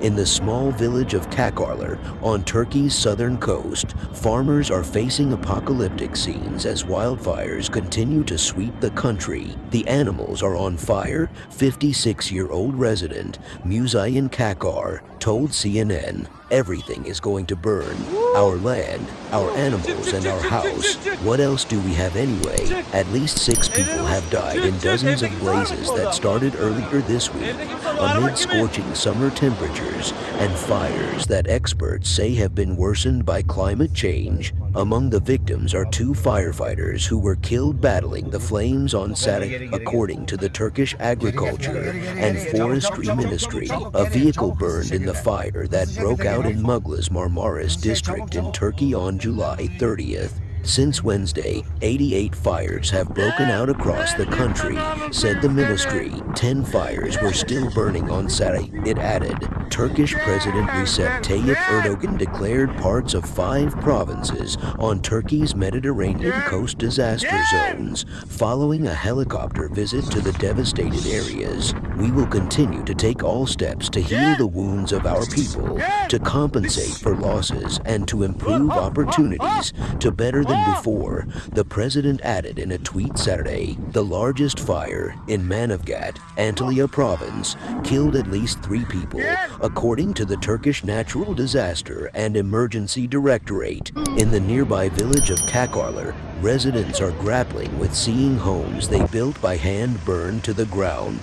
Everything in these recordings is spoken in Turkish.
In the small village of Kakarlar on Turkey's southern coast, farmers are facing apocalyptic scenes as wildfires continue to sweep the country. The animals are on fire, 56-year-old resident Muzayin Kakar told CNN, everything is going to burn. Our land, our animals, and our house. What else do we have anyway? At least six people have died in dozens of blazes that started earlier this week amid scorching summer temperatures and fires that experts say have been worsened by climate change. Among the victims are two firefighters who were killed battling the flames on Saturday, according to the Turkish Agriculture and Forestry Ministry. A vehicle burned in the fire that broke out in Muglas Marmaris district in Turkey on July 30th. Since Wednesday, 88 fires have broken out across the country, said the ministry. 10 fires were still burning on Saturday. It added, Turkish President Recep Tayyip Erdogan declared parts of five provinces on Turkey's Mediterranean coast disaster zones. Following a helicopter visit to the devastated areas. We will continue to take all steps to heal the wounds of our people, to compensate for losses, and to improve opportunities to better than before, the president added in a tweet Saturday, the largest fire in Manavgat, Antalya province, killed at least three people, according to the Turkish Natural Disaster and Emergency Directorate. In the nearby village of Kakarlar, residents are grappling with seeing homes they built by hand burned to the ground.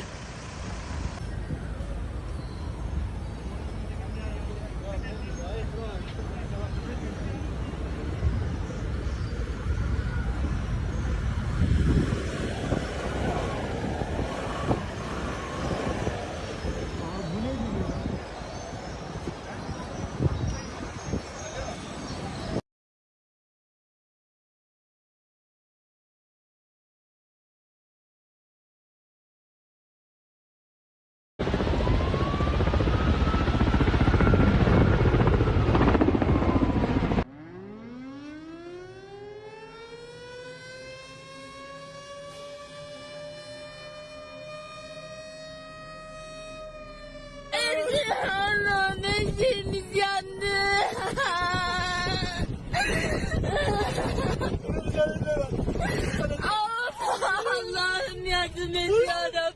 Allah'ım her şeyimiz Allah'ım yardım et ya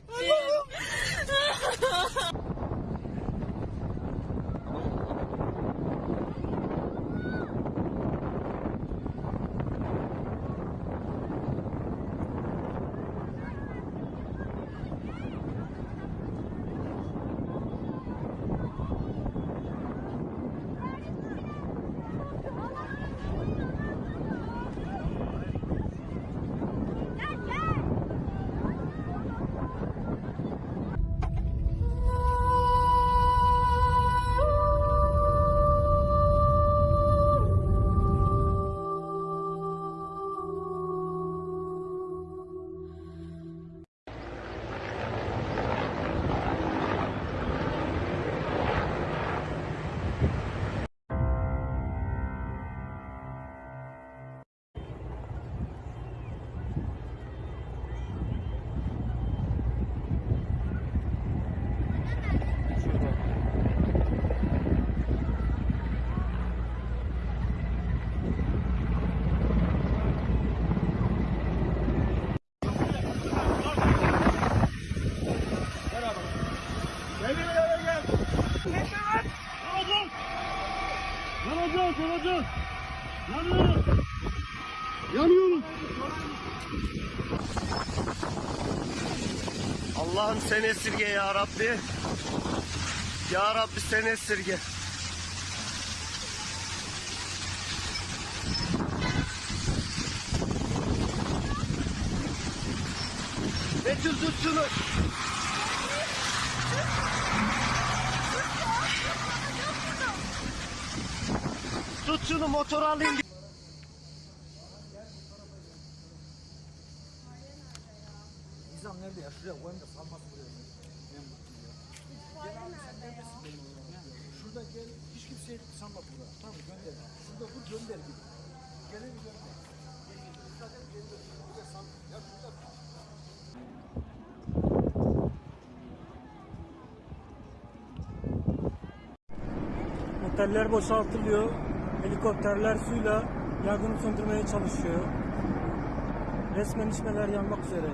Yanıyoruz. Allah'ım sen esirge ya Rabbi. Ya Rabbi sen esirge. Betül tut şunu. Tut şunu motor alayım. Nizam nerede ya? Şuraya koyayım da salmasın buraya. Şurada gel, hiç kimseye salma buraya. Tamam gönder. Şurada vur gönder gibi. Geleni gönder. Oteller boşaltılıyor. Helikopterler suyla yangını söndürmeye çalışıyor. Resmen içmeler yanmak üzere.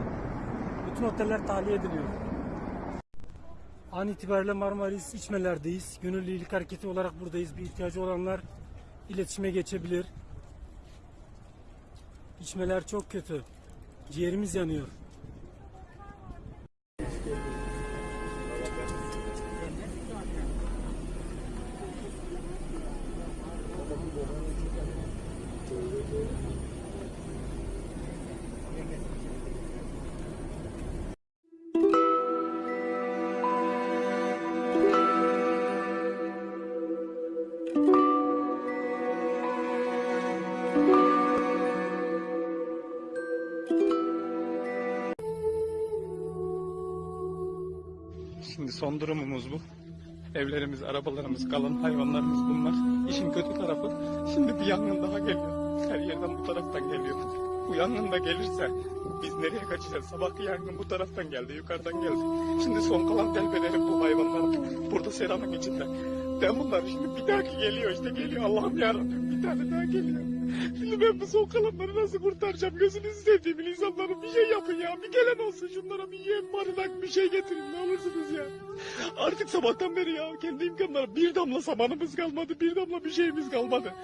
Bütün oteller tahliye ediliyor. An itibariyle Marmaris içmelerdeyiz. Gönüllü iyilik hareketi olarak buradayız. Bir ihtiyacı olanlar iletişime geçebilir. İçmeler çok kötü. Ciğerimiz yanıyor. Şimdi son durumumuz bu. Evlerimiz, arabalarımız, kalan hayvanlarımız bunlar. İşin kötü tarafı şimdi bir yangın daha geliyor. Her yerden bu taraftan geliyor. Bu yangın da gelirse biz nereye kaçacağız? Sabahki yangın bu taraftan geldi, yukarıdan geldi. Şimdi son kalan delbelerim bu hayvanlar. Burada seramik içinde. Ben bunlar şimdi bir dahaki geliyor işte geliyor Allah'ım yarabbim bir tane daha geliyor. Şimdi ben bu son kalanları nasıl kurtaracağım? Gözünüzü sevdiğim insanların bir şey yapın ya. Bir gelen olsun şunlara bir yem, barınak bir şey getirin ne olursunuz ya. Artık sabahtan beri ya kendi imkanlarım bir damla samanımız kalmadı, bir damla bir şeyimiz kalmadı.